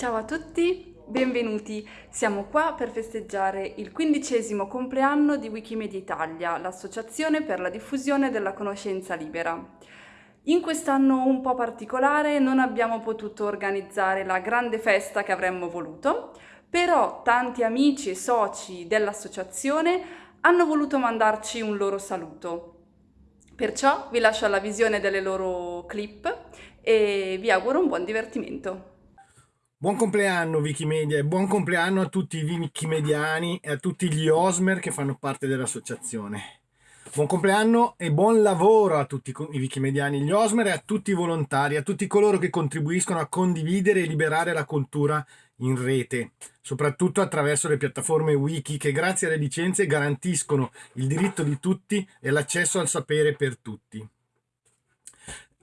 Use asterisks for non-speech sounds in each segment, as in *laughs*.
Ciao a tutti, benvenuti. Siamo qua per festeggiare il quindicesimo compleanno di Wikimedia Italia, l'associazione per la diffusione della conoscenza libera. In quest'anno un po' particolare non abbiamo potuto organizzare la grande festa che avremmo voluto, però tanti amici e soci dell'associazione hanno voluto mandarci un loro saluto. Perciò vi lascio alla visione delle loro clip e vi auguro un buon divertimento. Buon compleanno Wikimedia e buon compleanno a tutti i wikimediani e a tutti gli Osmer che fanno parte dell'associazione. Buon compleanno e buon lavoro a tutti i wikimediani, gli Osmer e a tutti i volontari, a tutti coloro che contribuiscono a condividere e liberare la cultura in rete, soprattutto attraverso le piattaforme wiki che grazie alle licenze garantiscono il diritto di tutti e l'accesso al sapere per tutti.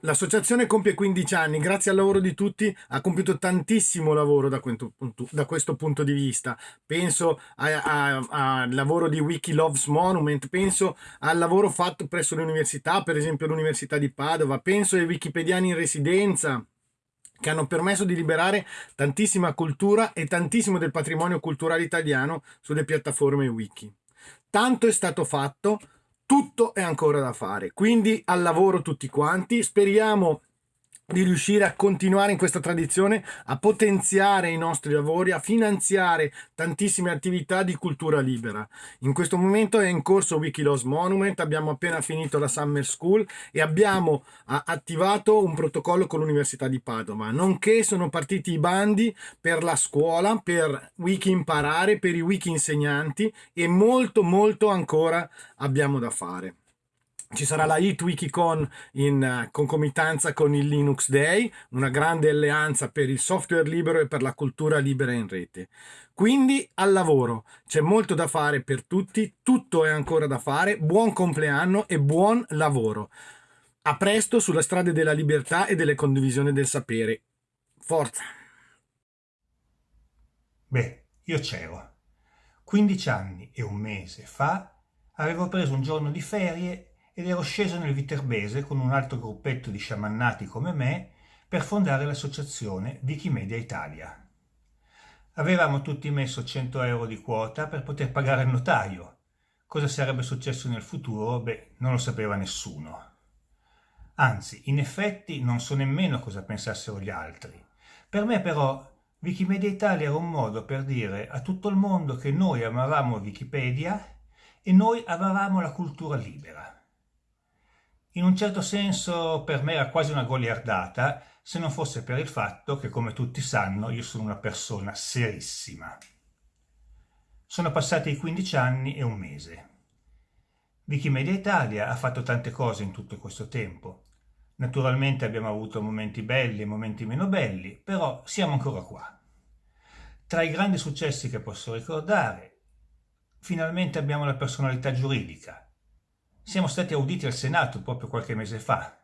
L'associazione compie 15 anni, grazie al lavoro di tutti ha compiuto tantissimo lavoro da, questo, da questo punto di vista. Penso al lavoro di Wiki Loves Monument, penso al lavoro fatto presso le università, per esempio l'Università di Padova, penso ai wikipediani in residenza che hanno permesso di liberare tantissima cultura e tantissimo del patrimonio culturale italiano sulle piattaforme wiki. Tanto è stato fatto, tutto è ancora da fare, quindi al lavoro tutti quanti, speriamo di riuscire a continuare in questa tradizione, a potenziare i nostri lavori, a finanziare tantissime attività di cultura libera. In questo momento è in corso Wikiloss Monument, abbiamo appena finito la Summer School e abbiamo attivato un protocollo con l'Università di Padova, nonché sono partiti i bandi per la scuola, per wiki imparare, per i wiki insegnanti e molto molto ancora abbiamo da fare ci sarà la HitWikiCon in uh, concomitanza con il Linux Day, una grande alleanza per il software libero e per la cultura libera in rete. Quindi al lavoro, c'è molto da fare per tutti, tutto è ancora da fare, buon compleanno e buon lavoro. A presto sulla strada della libertà e delle condivisioni del sapere. Forza! Beh, io c'ero. 15 anni e un mese fa avevo preso un giorno di ferie ed ero sceso nel Viterbese con un altro gruppetto di sciamannati come me per fondare l'associazione Wikimedia Italia. Avevamo tutti messo 100 euro di quota per poter pagare il notaio. Cosa sarebbe successo nel futuro? Beh, non lo sapeva nessuno. Anzi, in effetti non so nemmeno cosa pensassero gli altri. Per me però Wikimedia Italia era un modo per dire a tutto il mondo che noi amavamo Wikipedia e noi amavamo la cultura libera. In un certo senso per me era quasi una goliardata, se non fosse per il fatto che, come tutti sanno, io sono una persona serissima. Sono passati 15 anni e un mese. Wikimedia Italia ha fatto tante cose in tutto questo tempo. Naturalmente abbiamo avuto momenti belli e momenti meno belli, però siamo ancora qua. Tra i grandi successi che posso ricordare, finalmente abbiamo la personalità giuridica, siamo stati auditi al Senato proprio qualche mese fa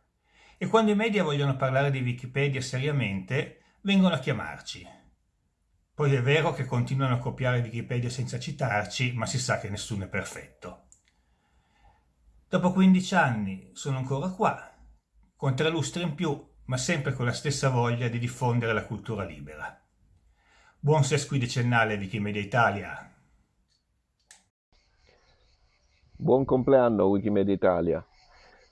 e quando i media vogliono parlare di Wikipedia seriamente vengono a chiamarci. Poi è vero che continuano a copiare Wikipedia senza citarci, ma si sa che nessuno è perfetto. Dopo 15 anni sono ancora qua, con tre lustri in più, ma sempre con la stessa voglia di diffondere la cultura libera. Buon sesquidecennale Wikimedia Italia! Buon compleanno Wikimedia Italia.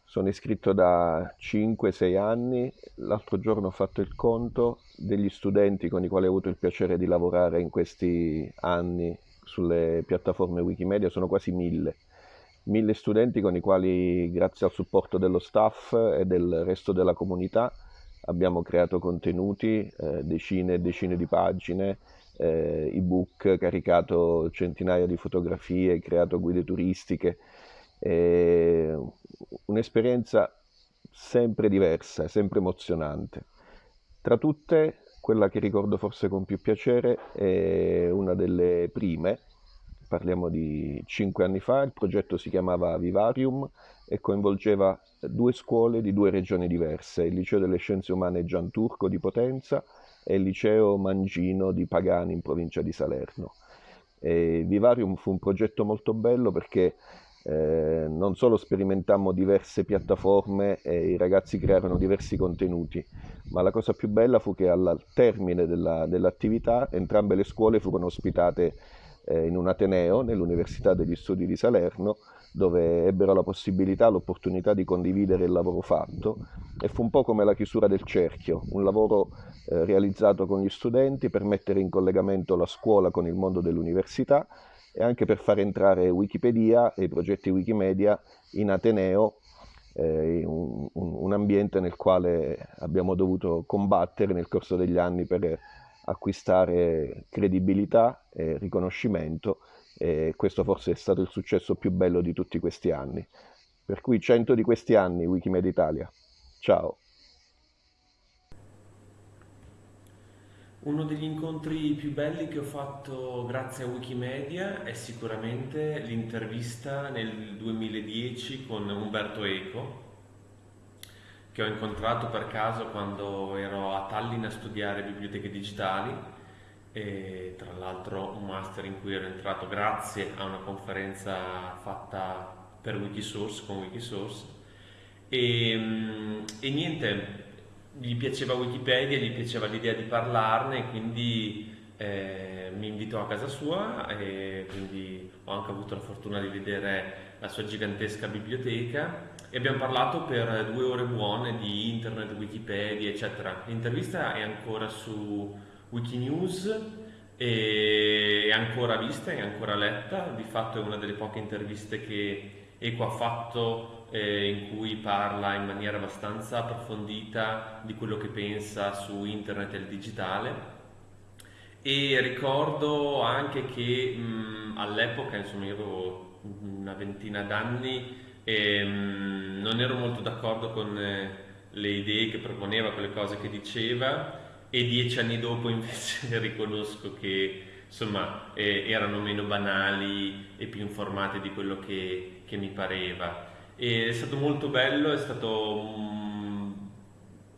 Sono iscritto da 5-6 anni. L'altro giorno ho fatto il conto degli studenti con i quali ho avuto il piacere di lavorare in questi anni sulle piattaforme Wikimedia. Sono quasi mille. Mille studenti con i quali, grazie al supporto dello staff e del resto della comunità, abbiamo creato contenuti, eh, decine e decine di pagine, eh, ebook, caricato centinaia di fotografie, creato guide turistiche, eh, un'esperienza sempre diversa, sempre emozionante. Tra tutte, quella che ricordo forse con più piacere è una delle prime, parliamo di cinque anni fa, il progetto si chiamava Vivarium e coinvolgeva due scuole di due regioni diverse, il Liceo delle Scienze Umane Gian Turco di Potenza e il liceo Mangino di Pagani in provincia di Salerno. E Vivarium fu un progetto molto bello perché eh, non solo sperimentammo diverse piattaforme e i ragazzi crearono diversi contenuti, ma la cosa più bella fu che al termine della, dell'attività entrambe le scuole furono ospitate eh, in un Ateneo, nell'Università degli Studi di Salerno, dove ebbero la possibilità, l'opportunità di condividere il lavoro fatto e fu un po' come la chiusura del cerchio, un lavoro eh, realizzato con gli studenti per mettere in collegamento la scuola con il mondo dell'università e anche per far entrare Wikipedia e i progetti Wikimedia in Ateneo, eh, un, un, un, ambiente nel quale abbiamo dovuto combattere nel corso degli anni per acquistare credibilità e riconoscimento e questo forse è stato il successo più bello di tutti questi anni. Per cui 100 di questi anni Wikimedia Italia. Ciao! Uno degli incontri più belli che ho fatto grazie a Wikimedia è sicuramente l'intervista nel 2010 con Umberto Eco, che ho incontrato per caso quando ero a Tallinn a studiare biblioteche digitali e tra l'altro un master in cui ero entrato grazie a una conferenza fatta per Wikisource con Wikisource e, mm, e niente gli piaceva Wikipedia, gli piaceva l'idea di parlarne, quindi eh, mi invitò a casa sua e quindi ho anche avuto la fortuna di vedere la sua gigantesca biblioteca e abbiamo parlato per due ore buone di internet, Wikipedia, eccetera. L'intervista è ancora su Wikinews e è ancora vista, è ancora letta, di fatto è una delle poche interviste che Eco ha fatto eh, in cui parla in maniera abbastanza approfondita di quello che pensa su internet e il digitale. E ricordo anche che all'epoca, insomma, io avevo una ventina d'anni e mh, non ero molto d'accordo con eh, le idee che proponeva, con le cose che diceva e dieci anni dopo invece *laughs* riconosco che insomma eh, erano meno banali e più informate di quello che, che mi pareva. E è stato molto bello, è stato un,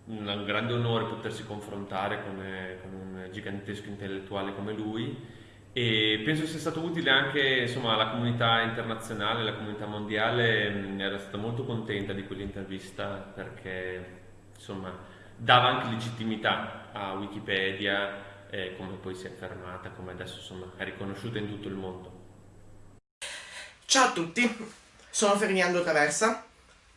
un grande onore potersi confrontare con, con, un gigantesco intellettuale come lui. E penso sia stato utile anche insomma, alla comunità internazionale, alla comunità mondiale, era stata molto contenta di quell'intervista perché insomma, dava anche legittimità a Wikipedia eh, come poi si è affermata, come adesso insomma, è riconosciuta in tutto il mondo. Ciao a tutti, sono Ferdinando Traversa,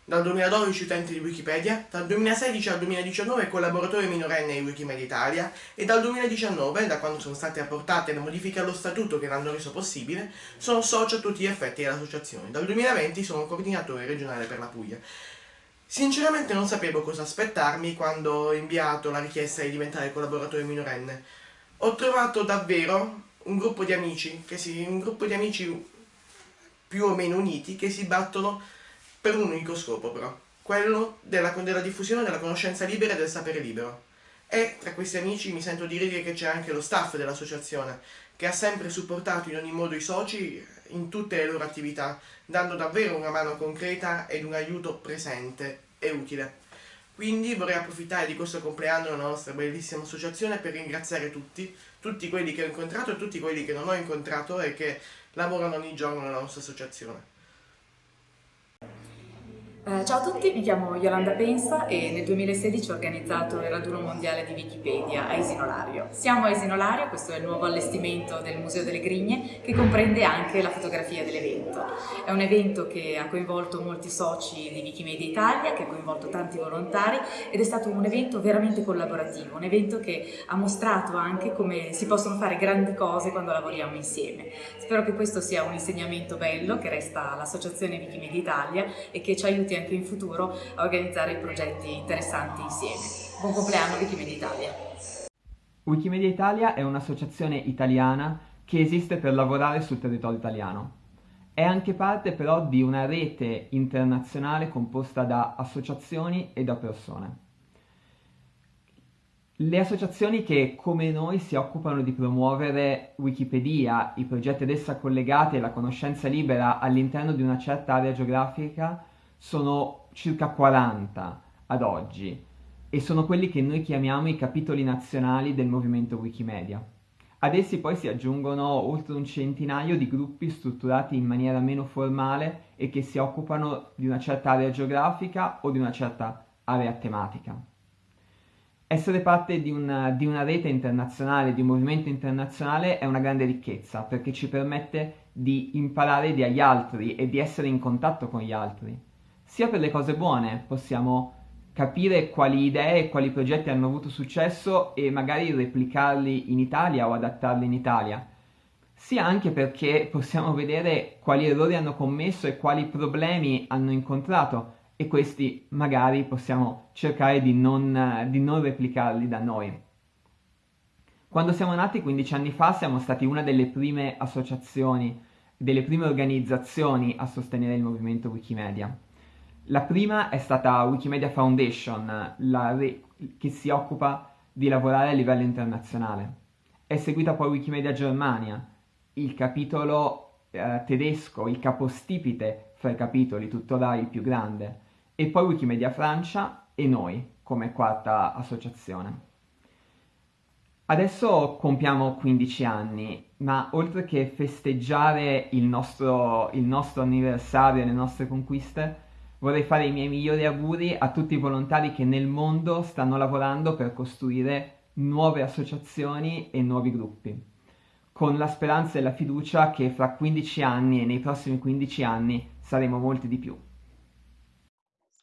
dal 2012 utente di Wikipedia, dal 2016 al 2019 collaboratore minorenne di Wikimedia Italia e dal 2019, da quando sono state apportate le modifiche allo statuto che l'hanno reso possibile, sono socio a tutti gli effetti dell'associazione. Dal 2020 sono coordinatore regionale per la Puglia. Sinceramente non sapevo cosa aspettarmi quando ho inviato la richiesta di diventare collaboratore minorenne. Ho trovato davvero un gruppo di amici, si, un gruppo di amici più o meno uniti che si battono per un unico scopo però, quello della, della diffusione della conoscenza libera e del sapere libero. E tra questi amici mi sento di dire che c'è anche lo staff dell'associazione, che ha sempre supportato in ogni modo i soci in tutte le loro attività, dando davvero una mano concreta ed un aiuto presente e utile. Quindi vorrei approfittare di questo compleanno della nostra bellissima associazione per ringraziare tutti, tutti quelli che ho incontrato e tutti quelli che non ho incontrato e che lavorano ogni giorno nella nostra associazione. Eh, ciao a tutti, mi chiamo Yolanda Pensa e nel 2016 ho organizzato il raduno mondiale di Wikipedia a Esinolario. Siamo a Esinolario, questo è il nuovo allestimento del Museo delle Grigne che comprende anche la fotografia dell'evento. È un evento che ha coinvolto molti soci di Wikimedia Italia, che ha coinvolto tanti volontari ed è stato un evento veramente collaborativo, un evento che ha mostrato anche come si possono fare grandi cose quando lavoriamo insieme. Spero che questo sia un insegnamento bello che resta all'Associazione Wikimedia Italia e che ci aiuti anche in futuro a organizzare progetti interessanti insieme. Buon compleanno Wikimedia Italia! Wikimedia Italia è un'associazione italiana che esiste per lavorare sul territorio italiano. È anche parte però di una rete internazionale composta da associazioni e da persone. Le associazioni che, come noi, si occupano di promuovere Wikipedia, i progetti ad essa collegati e la conoscenza libera all'interno di una certa area geografica sono circa 40 ad oggi e sono quelli che noi chiamiamo i capitoli nazionali del movimento Wikimedia. Ad essi poi si aggiungono oltre un centinaio di gruppi strutturati in maniera meno formale e che si occupano di una certa area geografica o di una certa area tematica. Essere parte di una, di una rete internazionale, di un movimento internazionale è una grande ricchezza perché ci permette di imparare dagli altri e di essere in contatto con gli altri. Sia per le cose buone possiamo capire quali idee e quali progetti hanno avuto successo e magari replicarli in Italia o adattarli in Italia, sia anche perché possiamo vedere quali errori hanno commesso e quali problemi hanno incontrato e questi magari possiamo cercare di non, di non replicarli da noi. Quando siamo nati 15 anni fa siamo stati una delle prime associazioni, delle prime organizzazioni a sostenere il movimento Wikimedia. La prima è stata Wikimedia Foundation, re- che si occupa di lavorare a livello internazionale. È seguita poi Wikimedia Germania, il capitolo eh, tedesco, il capostipite fra i capitoli, tuttora il più grande, e poi Wikimedia Francia e noi come quarta associazione. Adesso compiamo 15 anni, ma oltre che festeggiare il nostro, il nostro anniversario e le nostre conquiste, Vorrei fare i miei migliori auguri a tutti i volontari che nel mondo stanno lavorando per costruire nuove associazioni e nuovi gruppi, con la speranza e la fiducia che fra 15 anni e nei prossimi 15 anni saremo molti di più.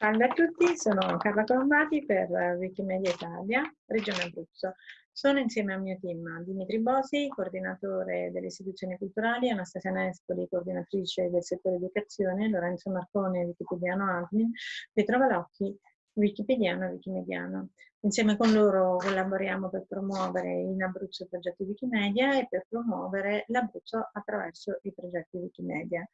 Salve a tutti, sono Carla Colombati per Wikimedia Italia, Regione Abruzzo. Sono insieme al mio team Dimitri Bosi, coordinatore delle istituzioni culturali, Anastasia Nespoli, coordinatrice del settore educazione, Lorenzo Marcone, wikipediano admin, Pietro Valocchi, wikipediano e wikimediano. Insieme con loro collaboriamo per promuovere in Abruzzo i progetti Wikimedia e per promuovere l'Abruzzo attraverso i progetti Wikimedia.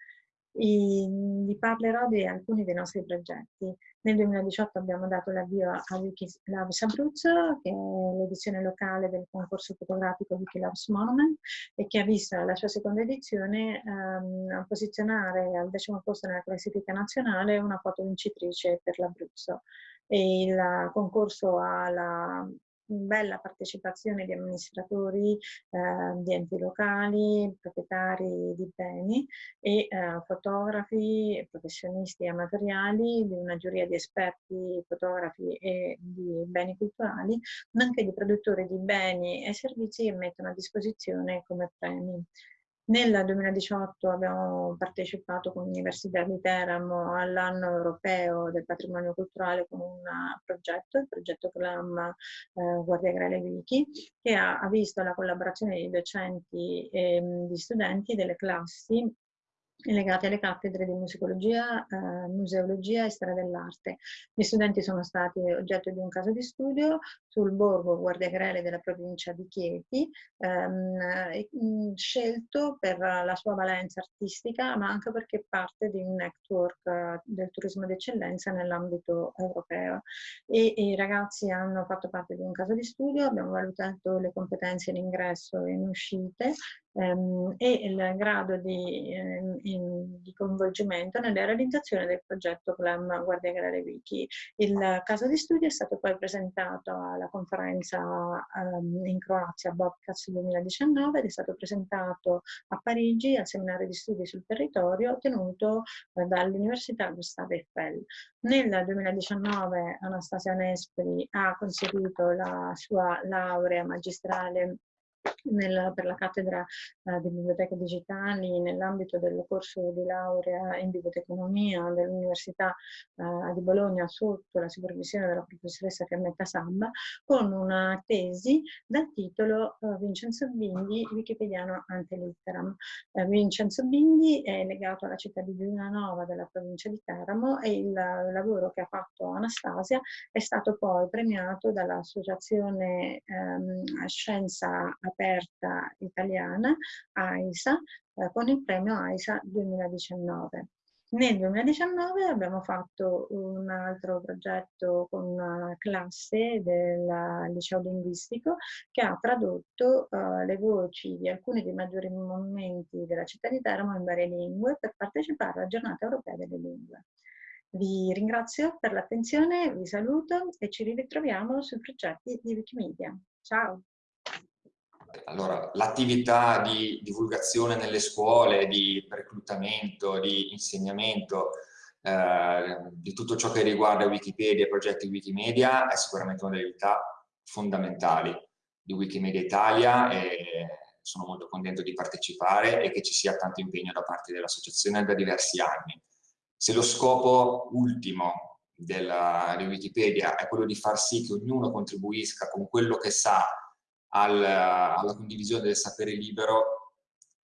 I, vi parlerò di alcuni dei nostri progetti. Nel 2018 abbiamo dato l'avvio a Wikilabs Abruzzo, che è l'edizione locale del concorso fotografico Wikilabs Monument e che ha visto la sua seconda edizione ehm, posizionare al decimo posto nella classifica nazionale una foto vincitrice per l'Abruzzo. Il concorso ha la bella partecipazione di amministratori eh, di enti locali, proprietari di beni e eh, fotografi, professionisti amatoriali, di una giuria di esperti fotografi e di beni culturali, anche di produttori di beni e servizi che mettono a disposizione come premi. Nel 2018 abbiamo partecipato con l'Università di Teramo all'anno europeo del patrimonio culturale con un progetto, il progetto CLAM eh, Guardia Grele Wiki, che ha, ha, visto la collaborazione di docenti e di studenti delle classi legati alle cattedre di musicologia, eh, museologia e storia dell'arte. Gli studenti sono stati oggetto di un caso di studio sul borgo Guardiagrele della provincia di Chieti, ehm, scelto per la sua valenza artistica, ma anche perché parte di un network eh, del turismo d'eccellenza nell'ambito europeo. E, e, i ragazzi hanno fatto parte di un caso di studio, abbiamo valutato le competenze in ingresso e in uscite, ehm, e il grado di, eh, in, di, coinvolgimento nella realizzazione del progetto Glam Guardia Agraria Wiki. Il caso di studio è stato poi presentato alla conferenza ehm, in Croazia Bobcast 2019 ed è stato presentato a Parigi al seminario di studi sul territorio tenuto eh, dall'Università Gustave Eiffel. Nel 2019 Anastasia Nespoli ha conseguito la sua laurea magistrale nel, per la cattedra eh, di biblioteche digitali nell'ambito del corso di laurea in biblioteconomia dell'Università eh, di Bologna sotto la supervisione della professoressa Carmetta Sabba con una tesi dal titolo eh, Vincenzo Bindi, Wikipediano ante litteram. Eh, Vincenzo Bindi è legato alla città di Giulianova della provincia di Teramo e il lavoro che ha fatto Anastasia è stato poi premiato dall'associazione ehm, Scienza aperta italiana, AISA, eh, con il premio AISA 2019. Nel 2019 abbiamo fatto un altro progetto con una classe del liceo linguistico che ha tradotto uh, le voci di alcuni dei maggiori monumenti della città di Teramo in varie lingue per partecipare alla giornata europea delle lingue. Vi ringrazio per l'attenzione, vi saluto e ci ritroviamo sui progetti di Wikimedia. Ciao! Allora, l'attività di divulgazione nelle scuole, di reclutamento, di insegnamento, eh, di tutto ciò che riguarda Wikipedia e progetti Wikimedia è sicuramente una delle attività fondamentali di Wikimedia Italia e sono molto contento di partecipare e che ci sia tanto impegno da parte dell'associazione da diversi anni. Se lo scopo ultimo della, di Wikipedia è quello di far sì che ognuno contribuisca con quello che sa al, alla condivisione del sapere libero,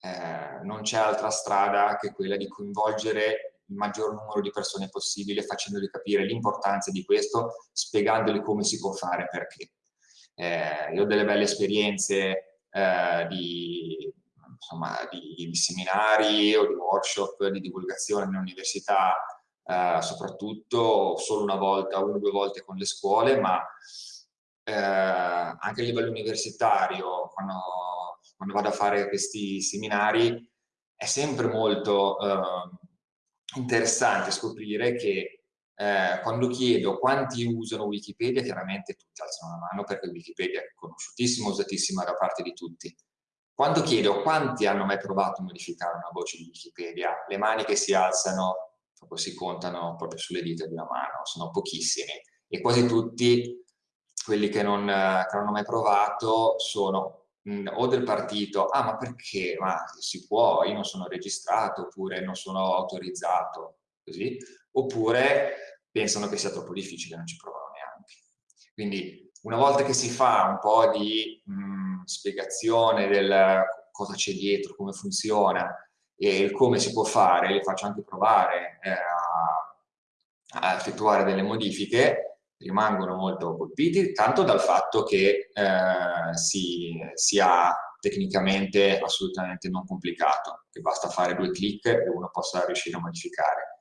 eh, non c'è altra strada che quella di coinvolgere il maggior numero di persone possibile, facendogli capire l'importanza di questo, spiegandogli come si può fare perché. Eh, io ho delle belle esperienze eh, di, insomma, di, di, seminari o di workshop di divulgazione nell'università, eh, soprattutto solo una volta, una o due volte con le scuole, ma anche a livello universitario, quando, quando, vado a fare questi seminari, è sempre molto eh, interessante scoprire che eh, quando chiedo quanti usano Wikipedia, chiaramente tutti alzano la mano perché Wikipedia è conosciutissima, usatissima da parte di tutti. Quando chiedo quanti hanno mai provato a modificare una voce di Wikipedia, le mani che si alzano si contano proprio sulle dita di una mano, sono pochissimi e quasi tutti quelli che non, che non hanno mai provato sono mh, o del partito, ah ma perché? Ma si può, io non sono registrato, oppure non sono autorizzato, così, oppure pensano che sia troppo difficile non ci provano neanche. Quindi una volta che si fa un po' di mh, spiegazione del cosa c'è dietro, come funziona e il come si può fare, li faccio anche provare eh, a, a effettuare delle modifiche, rimangono molto colpiti, tanto dal fatto che eh, si, sia tecnicamente assolutamente non complicato, che basta fare due clic e uno possa riuscire a modificare,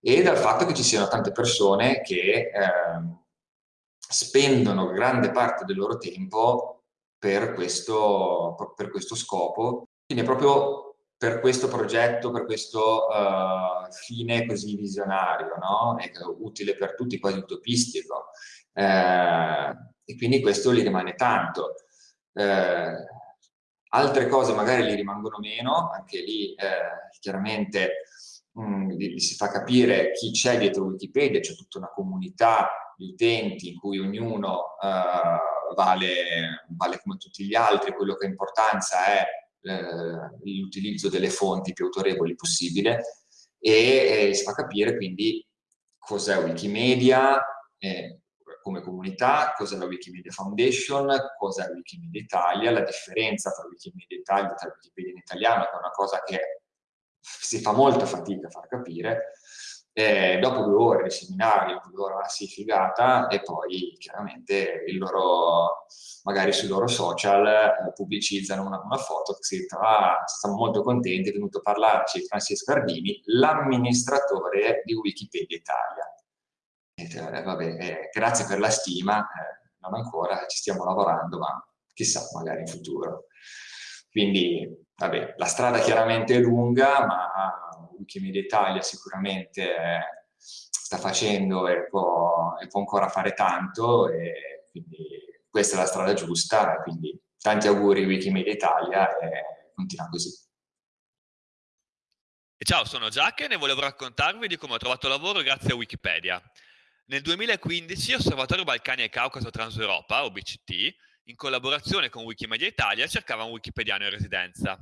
e dal fatto che ci siano tante persone che eh, spendono grande parte del loro tempo per questo, per questo scopo, quindi è proprio per questo progetto, per questo uh, fine così visionario, no? È utile per tutti, quasi utopistico. Eh, e quindi questo gli rimane tanto. Eh, altre cose magari gli rimangono meno, anche lì eh, chiaramente mh, mm, si fa capire chi c'è dietro Wikipedia, c'è tutta una comunità di utenti in cui ognuno uh, vale, vale come tutti gli altri, quello che ha importanza è eh, l'utilizzo delle fonti più autorevoli possibile e eh, si fa capire quindi cos'è Wikimedia eh, come comunità, cos'è la Wikimedia Foundation, cos'è Wikimedia Italia, la differenza tra Wikimedia Italia e Wikipedia in italiano, che è una cosa che si fa molta fatica a far capire, eh, dopo due ore di seminario, due ore ah sì, figata, e poi chiaramente loro, magari sui loro social eh, pubblicizzano una, una, foto che si trova, siamo molto contenti, è venuto a parlarci Francesco Ardini, l'amministratore di Wikipedia Italia. E, eh, vabbè, eh, grazie per la stima, eh, non ancora, ci stiamo lavorando, ma chissà, magari in futuro. Quindi, vabbè, la strada chiaramente è lunga, ma Wikimedia Italia sicuramente sta facendo e può, e può ancora fare tanto e quindi questa è la strada giusta, quindi tanti auguri Wikimedia Italia e continua così. Ciao, sono Giac e volevo raccontarvi di come ho trovato lavoro grazie a Wikipedia. Nel 2015 Osservatorio Balcani e Caucaso Transeuropa, OBCT, in collaborazione con Wikimedia Italia, cercava un wikipediano in residenza.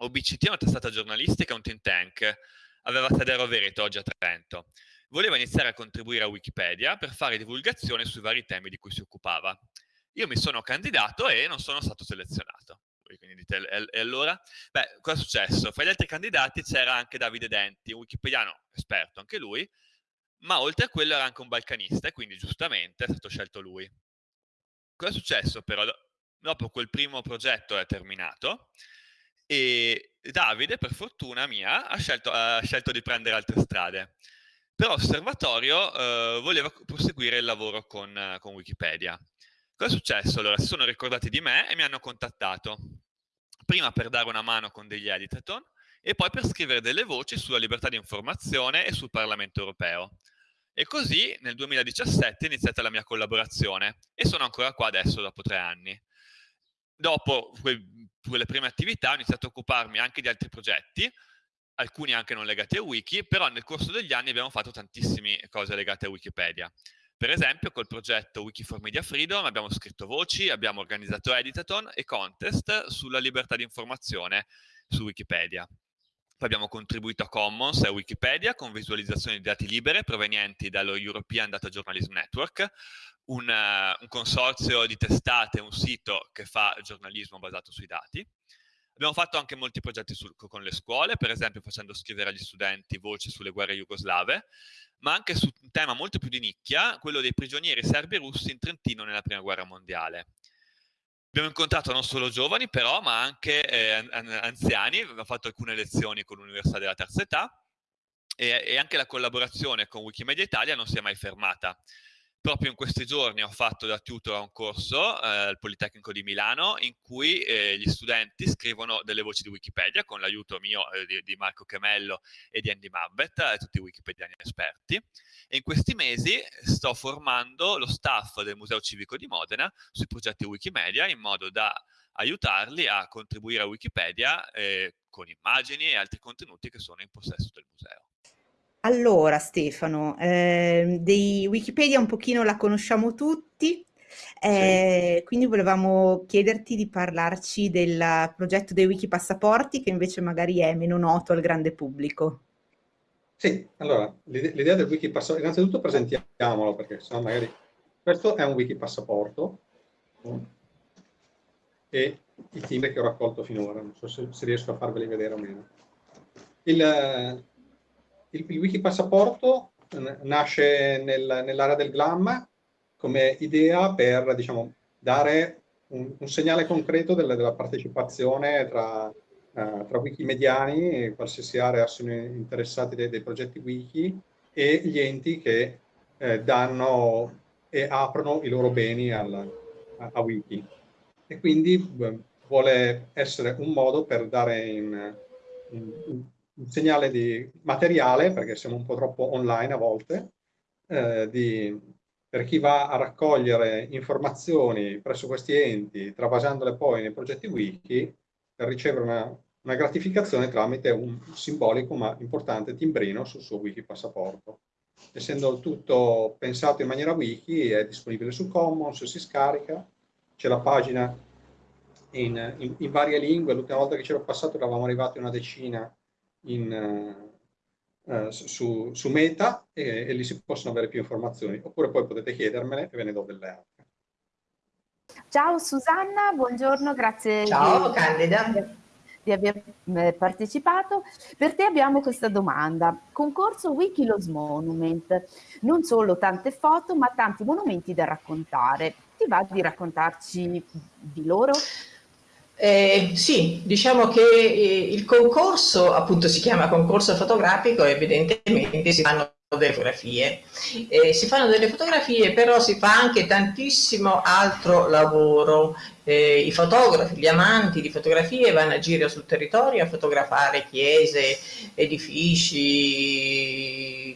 OBCT è una testata giornalistica, un think tank, aveva sede a Rovereto, oggi a Trento. Voleva iniziare a contribuire a Wikipedia per fare divulgazione sui vari temi di cui si occupava. Io mi sono candidato e non sono stato selezionato. Quindi dite, e allora? Beh, cosa è successo? Fra gli altri candidati c'era anche Davide Denti, un wikipediano esperto anche lui, ma oltre a quello era anche un balcanista e quindi giustamente è stato scelto lui. Cosa è successo però? Dopo quel primo progetto è terminato, e Davide, per fortuna mia, ha scelto, ha scelto di prendere altre strade. Però Osservatorio eh, voleva proseguire il lavoro con, con Wikipedia. Cosa è successo? Allora, si sono ricordati di me e mi hanno contattato. Prima per dare una mano con degli editaton e poi per scrivere delle voci sulla libertà di informazione e sul Parlamento europeo. E così nel 2017 è iniziata la mia collaborazione e sono ancora qua adesso dopo tre anni. dopo quelle prime attività ho iniziato a occuparmi anche di altri progetti, alcuni anche non legati a wiki, però nel corso degli anni abbiamo fatto tantissime cose legate a Wikipedia. Per esempio col progetto Wiki for Media Freedom abbiamo scritto voci, abbiamo organizzato editathon e contest sulla libertà di informazione su Wikipedia. Poi abbiamo contribuito a Commons e a Wikipedia con visualizzazioni di dati libere provenienti dallo European Data Journalism Network, un, uh, un consorzio di testate, un sito che fa giornalismo basato sui dati. Abbiamo fatto anche molti progetti sul, con le scuole, per esempio facendo scrivere agli studenti voci sulle guerre jugoslave, ma anche su un tema molto più di nicchia, quello dei prigionieri serbi e russi in Trentino nella Prima Guerra Mondiale. Abbiamo incontrato non solo giovani però, ma anche eh, anziani, abbiamo fatto alcune lezioni con l'Università della Terza Età e, e anche la collaborazione con Wikimedia Italia non si è mai fermata. Proprio in questi giorni ho fatto da tutor a un corso eh, al Politecnico di Milano in cui eh, gli studenti scrivono delle voci di Wikipedia con l'aiuto mio eh, di, di, Marco Chemello e di Andy Marbet, eh, tutti wikipediani esperti. E in questi mesi sto formando lo staff del Museo Civico di Modena sui progetti Wikimedia in modo da aiutarli a contribuire a Wikipedia eh, con immagini e altri contenuti che sono in possesso del museo. Allora Stefano, eh, dei Wikipedia un pochino la conosciamo tutti, eh, sì. quindi volevamo chiederti di parlarci del progetto dei Wiki Passaporti che invece magari è meno noto al grande pubblico. Sì, allora l'idea del Wiki Passaporto, innanzitutto presentiamolo perché sennò magari questo è un Wiki Passaporto e i team che ho raccolto finora, non so se, se riesco a farveli vedere o meno. Il, il, il wiki passaporto nasce nel, nell'area del GLAM come idea per diciamo, dare un, un, segnale concreto della, della partecipazione tra, uh, tra wikimediani e qualsiasi area sono interessati dei, dei progetti wiki e gli enti che eh, danno e aprono i loro beni al, a, a, wiki. E quindi vuole essere un modo per dare in, in, un segnale di materiale, perché siamo un po' troppo online a volte, eh, di, per chi va a raccogliere informazioni presso questi enti, travasandole poi nei progetti wiki, per ricevere una, una gratificazione tramite un simbolico ma importante timbrino sul suo wiki passaporto. Essendo tutto pensato in maniera wiki, è disponibile su Commons, si scarica, c'è la pagina in, in, in varie lingue, l'ultima volta che c'ero passato eravamo arrivati a una decina in, uh, su, su, Meta e, e, lì si possono avere più informazioni, oppure poi potete chiedermele e ve ne do delle altre. Ciao Susanna, buongiorno, grazie Ciao, di, Candida. di aver eh, partecipato. Per te abbiamo questa domanda. Concorso Wikilos Monument, non solo tante foto ma tanti monumenti da raccontare. Ti va di raccontarci di loro? Eh, sì, diciamo che eh, il concorso appunto si chiama concorso fotografico evidentemente si fanno delle fotografie. Eh, si fanno delle fotografie, però si fa anche tantissimo altro lavoro. Eh, I fotografi, gli amanti di fotografie vanno a giro sul territorio a fotografare chiese, edifici,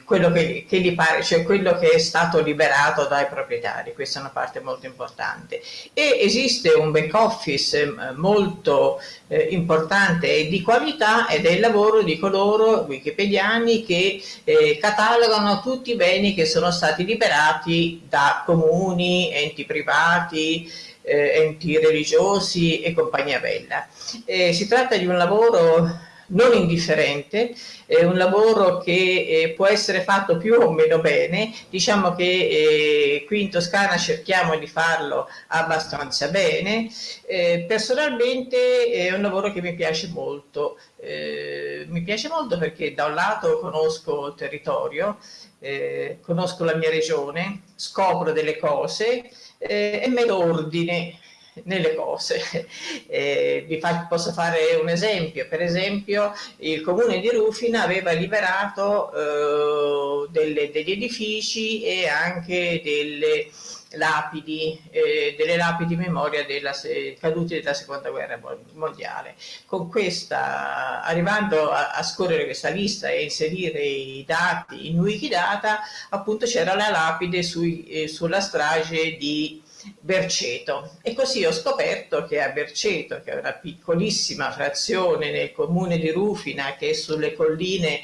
quello che, che gli pare, cioè quello che è stato liberato dai proprietari. Questa è una parte molto importante. E esiste un back office eh, molto eh, importante e di qualità ed è il lavoro di coloro wikipediani che eh, catalogano tutti i beni che sono stati liberati da comuni, enti privati, eh, enti religiosi e compagnia bella. Eh, si tratta di un lavoro non indifferente, è un lavoro che eh, può essere fatto più o meno bene, diciamo che eh, qui in Toscana cerchiamo di farlo abbastanza bene, eh, personalmente è un lavoro che mi piace molto, eh, mi piace molto perché da un lato conosco il territorio, eh, conosco la mia regione, scopro delle cose, eh, e metto ordine nelle cose. *laughs* Eh, vi fa, posso fare un esempio, per esempio il comune di Rufina aveva liberato eh, delle, degli edifici e anche delle lapidi, eh, delle lapidi in memoria della caduti della seconda guerra mondiale. Con questa, arrivando a, a scorrere questa lista e inserire i dati in Wikidata, appunto c'era la lapide sui, eh, sulla strage di Berceto e così ho scoperto che a Berceto, che è una piccolissima frazione nel comune di Rufina che è sulle colline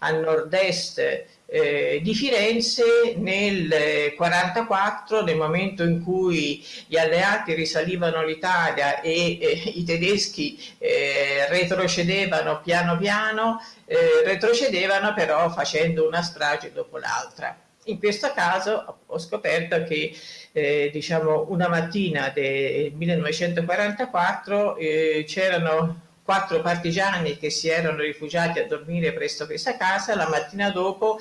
a nord-est eh, di Firenze nel 1944, nel momento in cui gli alleati risalivano l'Italia e eh, i tedeschi eh, retrocedevano piano piano, eh, retrocedevano però facendo una strage dopo l'altra. In questo caso ho scoperto che eh, diciamo una mattina del 1944 eh, c'erano quattro partigiani che si erano rifugiati a dormire presso questa casa, la mattina dopo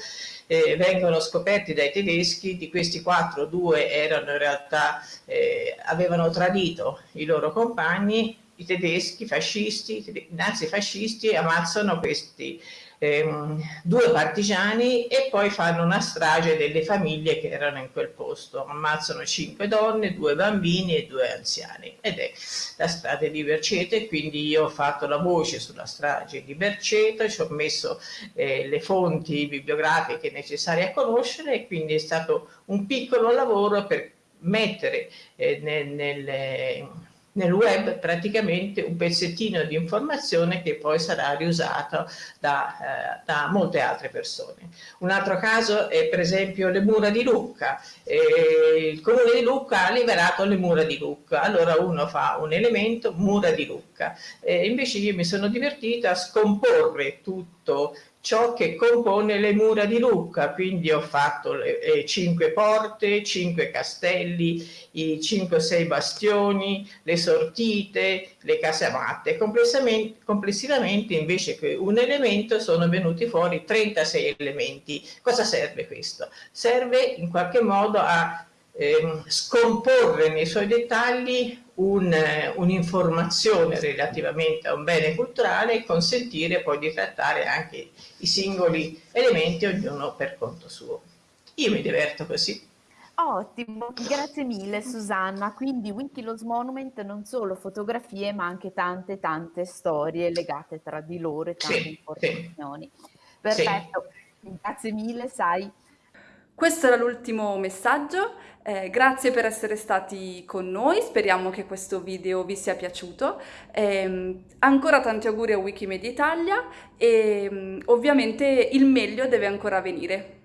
eh, vengono scoperti dai tedeschi, di questi quattro due erano in realtà, eh, avevano tradito i loro compagni, i tedeschi fascisti, i nazifascisti ammazzano questi ehm, due partigiani e poi fanno una strage delle famiglie che erano in quel posto. Ammazzano cinque donne, due bambini e due anziani. Ed è la strage di Berceto quindi io ho fatto la voce sulla strage di Berceto, ci ho messo eh, le fonti bibliografiche necessarie a conoscere e quindi è stato un piccolo lavoro per mettere eh, nel, nel nel web praticamente un pezzettino di informazione che poi sarà riusato da, eh, da molte altre persone. Un altro caso è per esempio le mura di Lucca. Eh, il comune di Lucca ha liberato le mura di Lucca, allora uno fa un elemento mura di Lucca. Eh, invece io mi sono divertita a scomporre tutto ciò che compone le mura di Lucca, quindi ho fatto le, le cinque porte, cinque castelli, i cinque o sei bastioni, le sortite, le casematte. Complessivamente invece che un elemento sono venuti fuori 36 elementi. Cosa serve questo? Serve in qualche modo a eh, scomporre nei suoi dettagli un'informazione un relativamente a un bene culturale e consentire poi di trattare anche i singoli elementi, ognuno per conto suo. Io mi diverto così. Ottimo, grazie mille Susanna. Quindi Wikilos Monument non solo fotografie ma anche tante tante storie legate tra di loro e tante sì, informazioni. Sì. Perfetto, sì. grazie mille, sai. Questo era l'ultimo messaggio, eh, grazie per essere stati con noi, speriamo che questo video vi sia piaciuto. Eh, ancora tanti auguri a Wikimedia Italia e mm, ovviamente il meglio deve ancora venire.